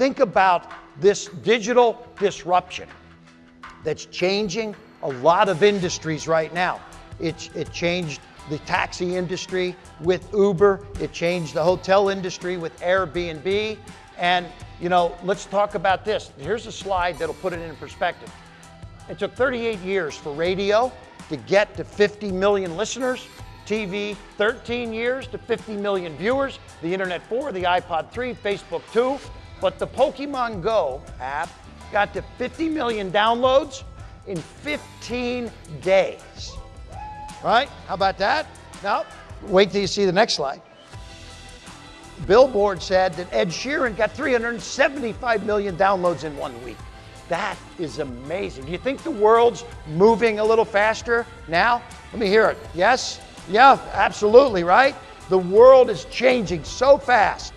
Think about this digital disruption that's changing a lot of industries right now. It, it changed the taxi industry with Uber. It changed the hotel industry with Airbnb. And, you know, let's talk about this. Here's a slide that'll put it in perspective. It took 38 years for radio to get to 50 million listeners, TV 13 years to 50 million viewers, the internet 4, the iPod 3, Facebook 2. But the Pokemon Go app got to 50 million downloads in 15 days. Right? How about that? Now, wait till you see the next slide. Billboard said that Ed Sheeran got 375 million downloads in one week. That is amazing. Do you think the world's moving a little faster now? Let me hear it. Yes? Yeah, absolutely, right? The world is changing so fast.